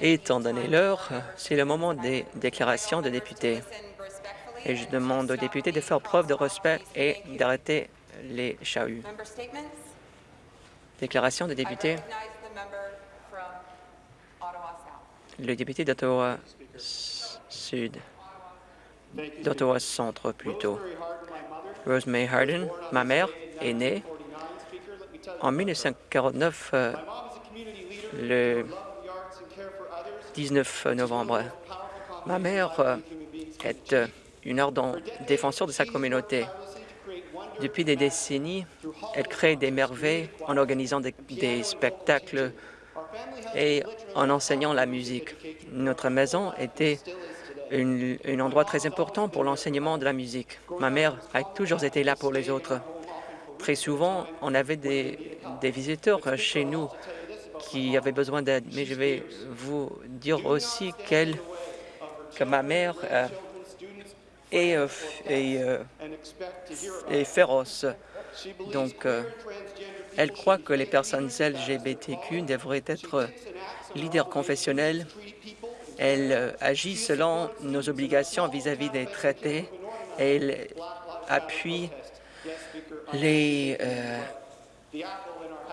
Étant donné l'heure, c'est le moment des déclarations de députés. Et je demande aux députés de faire preuve de respect et d'arrêter les chahuts. Déclaration de députés. Le député d'Ottawa Sud, d'Ottawa Centre plutôt. Rosemary Harden, ma mère, est née en 1949, euh, le 19 novembre. Ma mère euh, est euh, une ardente défenseur de sa communauté. Depuis des décennies, elle crée des merveilles en organisant des, spectacles et en enseignant la musique. Notre maison était un endroit très important pour l'enseignement de la musique. Ma mère a toujours été là pour les autres. Très souvent, on avait des, des visiteurs chez nous qui avaient besoin d'aide, mais je vais vous dire aussi qu'elle, que ma mère euh, est, euh, euh, est, féroce. Donc, elle croit que les personnes LGBTQ devraient être leaders confessionnels. Elle agit selon nos obligations vis-à-vis des traités. Elle appuie les,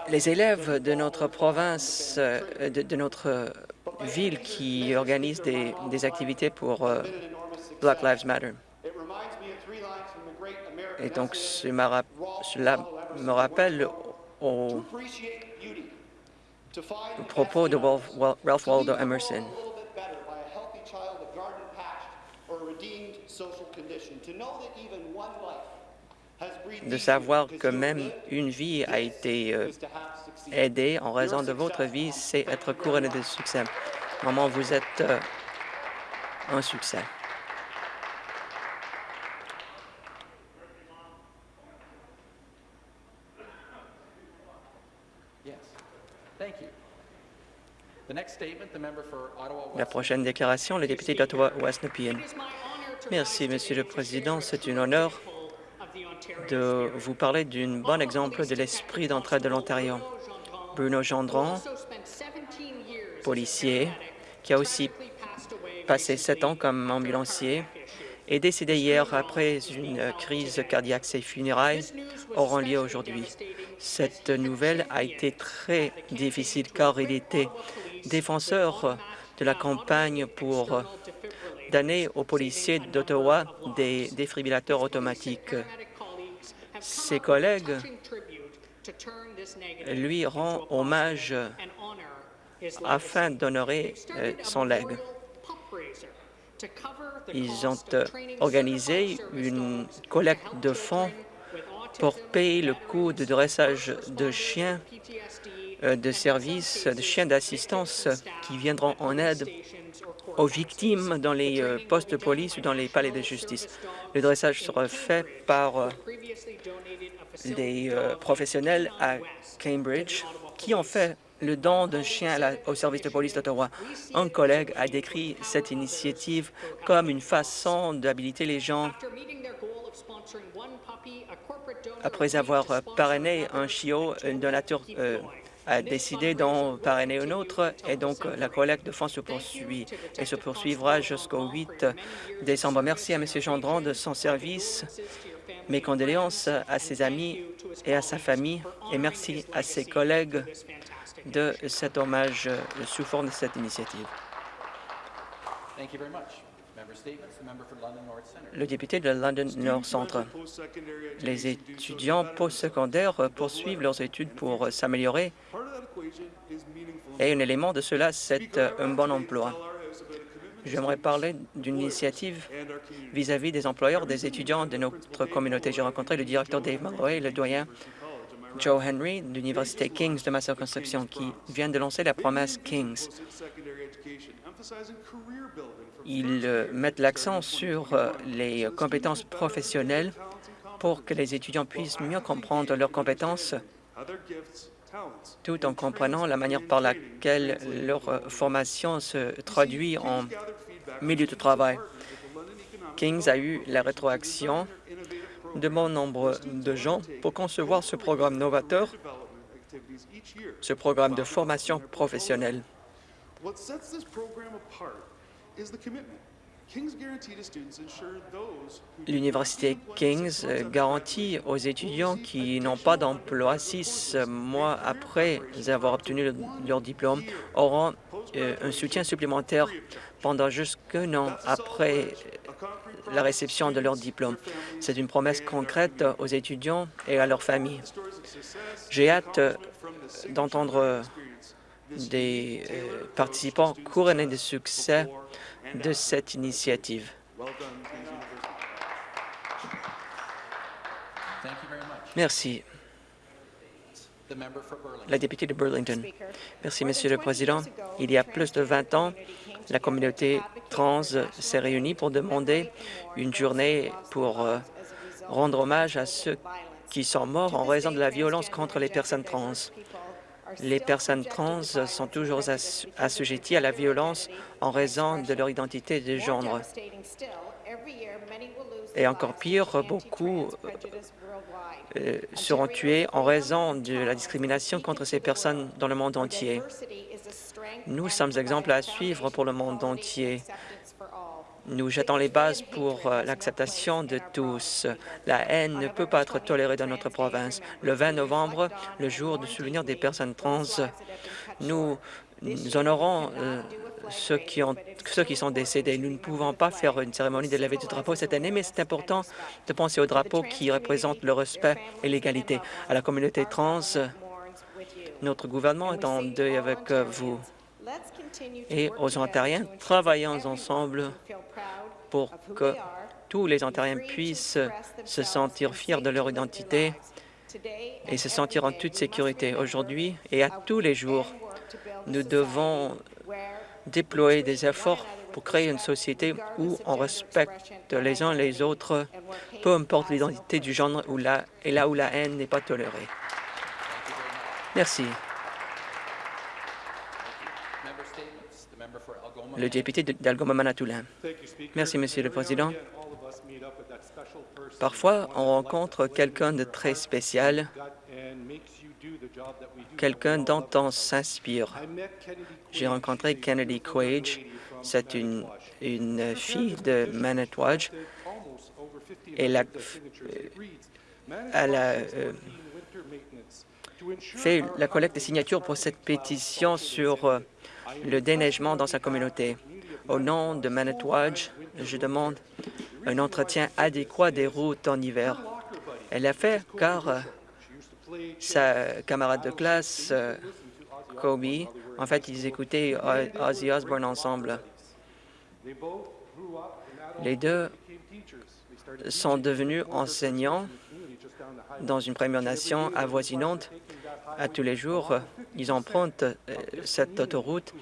les élèves de notre province, euh, de, notre ville qui organisent des, activités pour euh, Black Lives Matter. Et donc, cela me rappelle au, propos de Ralph Waldo Emerson. De savoir que même une vie a été euh, aidée en raison de votre vie, c'est être couronné de succès. Maman, vous êtes euh, un succès. La prochaine déclaration, le député d'Ottawa-West. Merci, Monsieur le Président. C'est un honneur de vous parler d'un bon exemple de l'esprit d'entraide de l'Ontario. Bruno Gendron, policier, qui a aussi passé sept ans comme ambulancier, est décédé hier après une crise cardiaque. Ses funérailles auront lieu aujourd'hui. Cette nouvelle a été très difficile car il était défenseur de la campagne pour donner aux policiers d'Ottawa des défibrillateurs automatiques. Ses collègues lui rendent hommage afin d'honorer euh, son legs. Ils ont euh, organisé une collecte de fonds pour payer le coût de dressage de chiens euh, de service, de chiens d'assistance qui viendront en aide aux victimes dans les postes de police ou dans les palais de justice. Le dressage sera fait par des euh, professionnels à Cambridge qui ont fait le don d'un chien au service de police d'Ottawa. Un collègue a décrit cette initiative comme une façon d'habiliter les gens après avoir parrainé un chiot, un donateur euh, a décidé d'en parrainer un autre et donc la collecte de fonds se poursuit et se poursuivra jusqu'au 8 décembre. Merci à M. Gendron de son service mes condoléances à ses amis et à sa famille et merci à ses collègues de cet hommage sous forme de cette initiative. Le député de London North Centre. Les étudiants postsecondaires poursuivent leurs études pour s'améliorer. Et un élément de cela, c'est un bon emploi. J'aimerais parler d'une initiative vis-à-vis des employeurs des étudiants de notre communauté. J'ai rencontré le directeur Dave Malloy et le doyen Joe Henry de l'Université King's de ma circonscription qui vient de lancer la promesse King's. Ils euh, mettent l'accent sur euh, les compétences professionnelles pour que les étudiants puissent mieux comprendre leurs compétences tout en comprenant la manière par laquelle leur formation se traduit en milieu de travail. Kings a eu la rétroaction de bon nombre de gens pour concevoir ce programme novateur ce programme de formation professionnelle. L'Université Kings garantit aux étudiants qui n'ont pas d'emploi six mois après avoir obtenu leur diplôme auront euh, un soutien supplémentaire pendant jusqu'un an après la réception de leur diplôme. C'est une promesse concrète aux étudiants et à leurs familles. J'ai hâte d'entendre des euh, participants couronner de succès de cette initiative. Merci. La députée de Burlington. Merci, Monsieur le Président. Il y a plus de 20 ans, la communauté trans s'est réunie pour demander une journée pour euh, rendre hommage à ceux qui sont morts en raison de la violence contre les personnes trans. Les personnes trans sont toujours assujetties à la violence en raison de leur identité de genre. Et encore pire, beaucoup euh, seront tués en raison de la discrimination contre ces personnes dans le monde entier. Nous sommes exemples à suivre pour le monde entier. Nous jetons les bases pour euh, l'acceptation de tous. La haine ne peut pas être tolérée dans notre province. Le 20 novembre, le jour du souvenir des personnes trans, nous, honorons euh, ceux, qui ceux qui sont décédés. Nous ne pouvons pas faire une cérémonie de levée du drapeau cette année, mais c'est important de penser au drapeau qui représente le respect et l'égalité. À la communauté trans, notre gouvernement est en deuil avec vous et aux Ontariens, travaillons ensemble pour que tous les Ontariens puissent se sentir fiers de leur identité et se sentir en toute sécurité. Aujourd'hui et à tous les jours, nous devons déployer des efforts pour créer une société où on respecte les uns les autres, peu importe l'identité du genre ou la, et là où la haine n'est pas tolérée. Merci. Le député d'Algoma-Manitoulin. Merci, Monsieur le Président. Parfois, on rencontre quelqu'un de très spécial, quelqu'un dont on s'inspire. J'ai rencontré Kennedy Quage. C'est une, une fille de Manitouwadge. Elle a, elle a euh, fait la collecte de signatures pour cette pétition sur euh, le déneigement dans sa communauté. Au nom de Manitouwadge, je demande un entretien adéquat des routes en hiver. Elle l'a fait car euh, sa camarade de classe, euh, Kobe, en fait, ils écoutaient Ozzy Osbourne ensemble. Les deux sont devenus enseignants dans une Première Nation avoisinante à tous les jours, ils empruntent euh, cette autoroute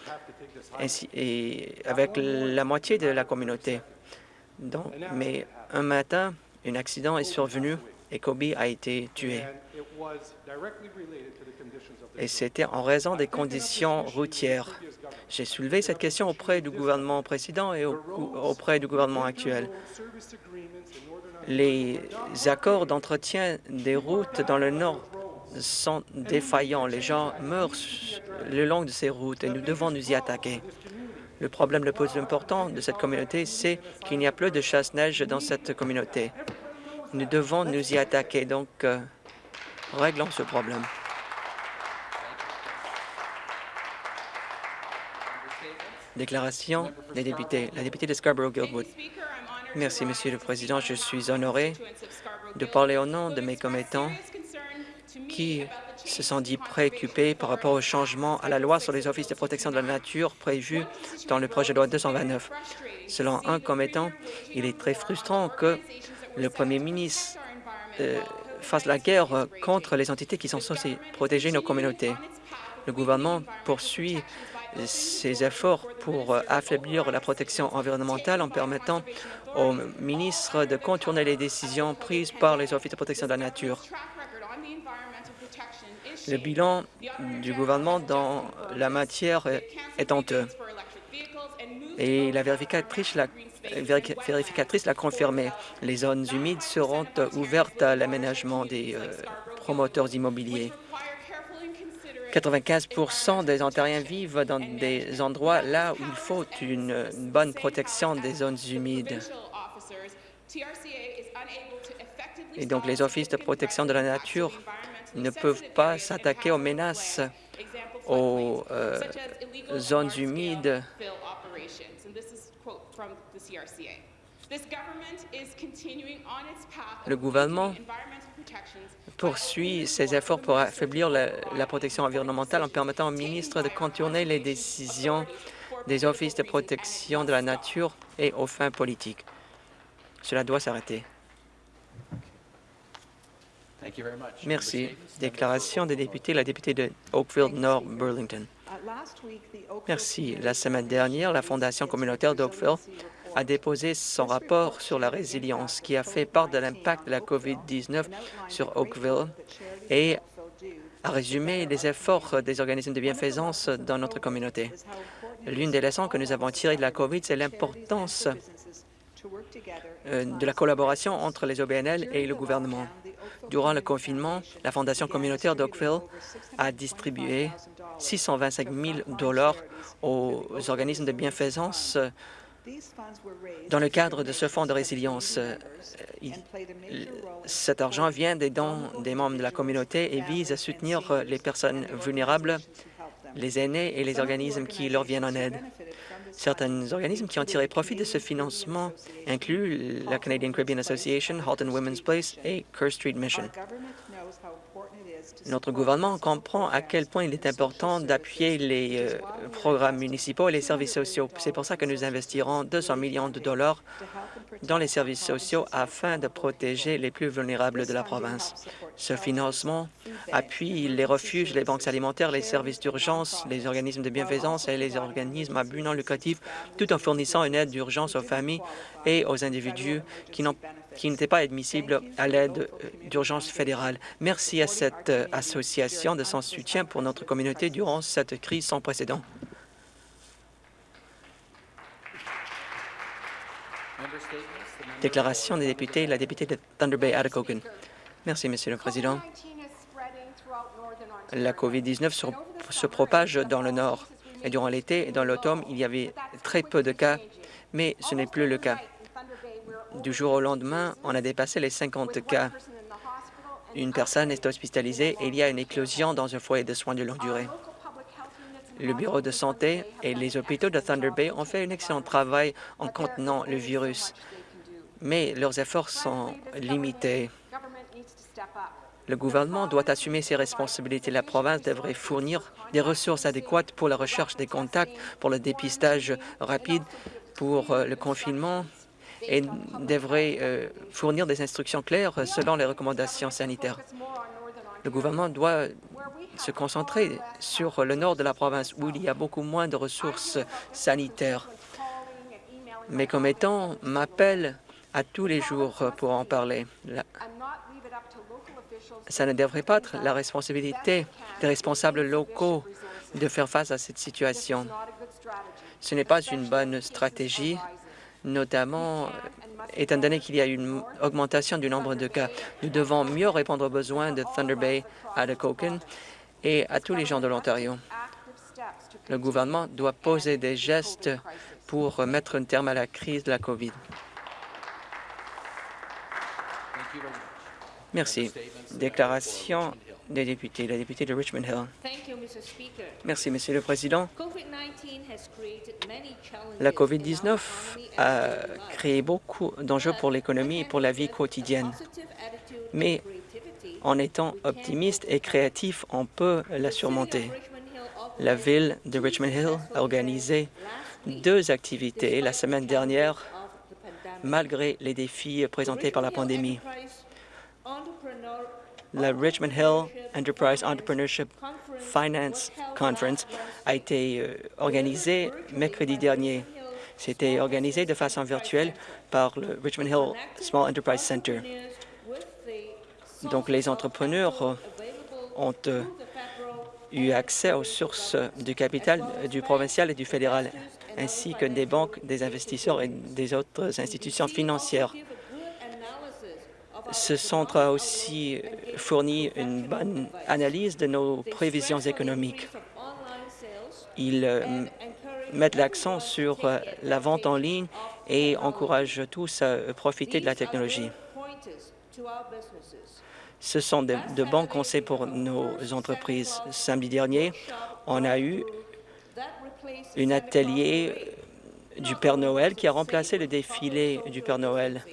avec la moitié de la communauté. Mais un matin, un accident est survenu et Kobe a été tué. Et c'était en raison des conditions routières. J'ai soulevé cette question auprès du gouvernement précédent et auprès du gouvernement actuel. Les accords d'entretien des routes dans le Nord sont défaillants. Les gens meurent le long de ces routes et nous devons nous y attaquer. Le problème le plus important de cette communauté, c'est qu'il n'y a plus de chasse-neige dans cette communauté. Nous devons nous y attaquer, donc euh, réglons ce problème. Déclaration des députés. La députée de Scarborough-Guildwood. Merci, Monsieur le Président. Je suis honoré de parler au nom de mes commettants qui se sont dit préoccupés par rapport au changement à la loi sur les offices de protection de la nature prévu dans le projet de loi 229. Selon un commettant, il est très frustrant que le premier ministre euh, fasse la guerre contre les entités qui sont censées protéger nos communautés. Le gouvernement poursuit ses efforts pour affaiblir la protection environnementale en permettant aux ministres de contourner les décisions prises par les offices de protection de la nature. Le bilan du gouvernement dans la matière est honteux. Et la vérificatrice l'a vérificatrice l'a confirmé. Les zones humides seront ouvertes à l'aménagement des euh, promoteurs immobiliers. 95% des Ontariens vivent dans des endroits là où il faut une bonne protection des zones humides. Et donc, les offices de protection de la nature ne peuvent pas s'attaquer aux menaces aux euh, zones humides le gouvernement poursuit ses efforts pour affaiblir la, protection environnementale en permettant au ministre de contourner les décisions des offices de protection de la nature et aux fins politiques. Cela doit s'arrêter. Merci. Déclaration des députés, la députée de Oakville Nord Burlington. Merci. La semaine dernière, la Fondation communautaire d'Oakville a déposé son rapport sur la résilience qui a fait part de l'impact de la COVID-19 sur Oakville et a résumé les efforts des organismes de bienfaisance dans notre communauté. L'une des leçons que nous avons tirées de la COVID, c'est l'importance euh, de la collaboration entre les OBNL et le gouvernement. Durant le confinement, la Fondation communautaire d'Oakville a distribué 625 000 dollars aux organismes de bienfaisance dans le cadre de ce fonds de résilience. cet argent vient des dons des membres de la communauté et vise à soutenir les personnes vulnérables, les aînés et les organismes qui leur viennent en aide. Certains organismes qui ont tiré profit de ce financement incluent la Canadian Caribbean Association, Halton Women's Place et Kerr Street Mission. Notre gouvernement comprend à quel point il est important d'appuyer les euh, programmes municipaux et les services sociaux. C'est pour ça que nous investirons 200 millions de dollars dans les services sociaux afin de protéger les plus vulnérables de la province. Ce financement appuie les refuges, les banques alimentaires, les services d'urgence, les organismes de bienfaisance et les organismes à but non lucratif, tout en fournissant une aide d'urgence aux familles et aux individus qui n'était pas admissible à l'aide euh, d'urgence fédérale. Merci à cette euh, association de son soutien pour notre communauté durant cette crise sans précédent. Déclaration des députés, la députée de Thunder Bay, Atacocan. Merci, Monsieur le Président. La COVID-19 se propage dans le Nord. Et durant l'été et dans l'automne, il y avait très peu de cas, mais ce n'est plus le cas. Du jour au lendemain, on a dépassé les 50 cas. Une personne est hospitalisée et il y a une éclosion dans un foyer de soins de longue durée. Le bureau de santé et les hôpitaux de Thunder Bay ont fait un excellent travail en contenant le virus, mais leurs efforts sont limités. Le gouvernement doit assumer ses responsabilités. La province devrait fournir des ressources adéquates pour la recherche des contacts, pour le dépistage rapide, pour euh, le confinement et devrait euh, fournir des instructions claires selon les recommandations sanitaires. Le gouvernement doit se concentrer sur le nord de la province où il y a beaucoup moins de ressources sanitaires. Mes commettants m'appellent à tous les jours pour en parler. Ça ne devrait pas être la responsabilité des responsables locaux de faire face à cette situation. Ce n'est pas une bonne stratégie notamment euh, étant donné qu'il y a une augmentation du nombre de cas. Nous devons mieux répondre aux besoins de Thunder Bay, à Coken et à tous les gens de l'Ontario. Le gouvernement doit poser des gestes pour mettre un terme à la crise de la COVID. Merci. Déclaration des députés, la députée de Richmond Hill. Merci, Monsieur le Président. La COVID-19 a créé beaucoup d'enjeux pour l'économie et pour la vie quotidienne. Mais en étant optimiste et créatif, on peut la surmonter. La ville de Richmond Hill a organisé deux activités la semaine dernière, malgré les défis présentés par la pandémie la Richmond Hill Enterprise Entrepreneurship Finance Conference a été euh, organisée mercredi dernier. C'était organisé de façon virtuelle par le Richmond Hill Small Enterprise Center. Donc, les entrepreneurs ont euh, eu accès aux sources du capital du provincial et du fédéral, ainsi que des banques, des investisseurs et des autres institutions financières. Ce centre a aussi fourni une bonne analyse de nos prévisions économiques. Ils euh, mettent l'accent sur euh, la vente en ligne et encouragent tous à profiter de la technologie. Ce sont de, de bons conseils pour nos entreprises. Samedi dernier, on a eu un atelier du Père Noël qui a remplacé le défilé du Père Noël.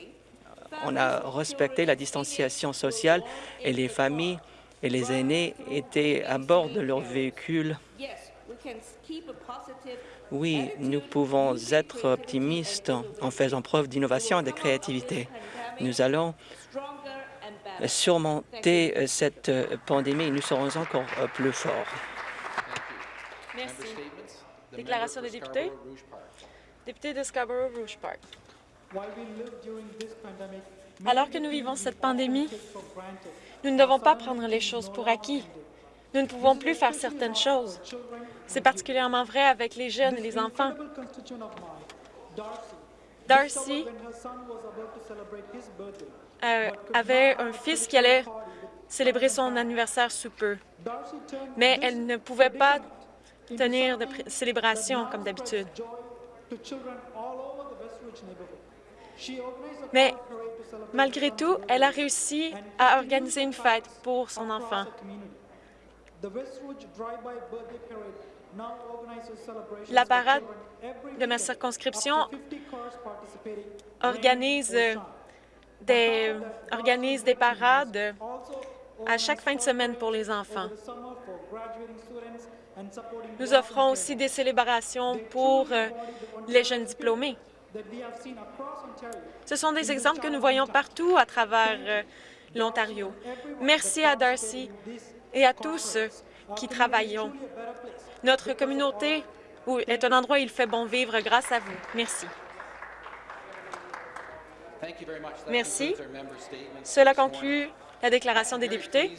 On a respecté la distanciation sociale et les familles et les aînés étaient à bord de leur véhicule. Oui, nous pouvons être optimistes en faisant preuve d'innovation et de créativité. Nous allons surmonter cette pandémie et nous serons encore plus forts. Merci. Déclaration des députés. Député de Scarborough-Rouge Park. Alors que nous vivons cette pandémie, nous ne devons pas prendre les choses pour acquis. Nous ne pouvons plus faire certaines choses. C'est particulièrement vrai avec les jeunes et les enfants. Darcy euh, avait un fils qui allait célébrer son anniversaire sous peu, mais elle ne pouvait pas tenir de célébration comme d'habitude. Mais malgré tout, elle a réussi à organiser une fête pour son enfant. La parade de ma circonscription organise des, organise des parades à chaque fin de semaine pour les enfants. Nous offrons aussi des célébrations pour les jeunes diplômés. Ce sont des exemples que nous voyons partout à travers euh, l'Ontario. Merci à Darcy et à tous qui travaillent. Notre communauté est un endroit où il fait bon vivre grâce à vous. Merci. Merci. Cela conclut la déclaration des députés.